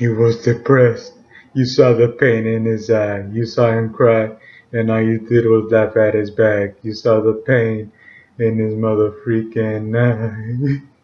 He was depressed. You saw the pain in his eye. You saw him cry, and all you did was laugh at his back. You saw the pain in his mother freaking eye.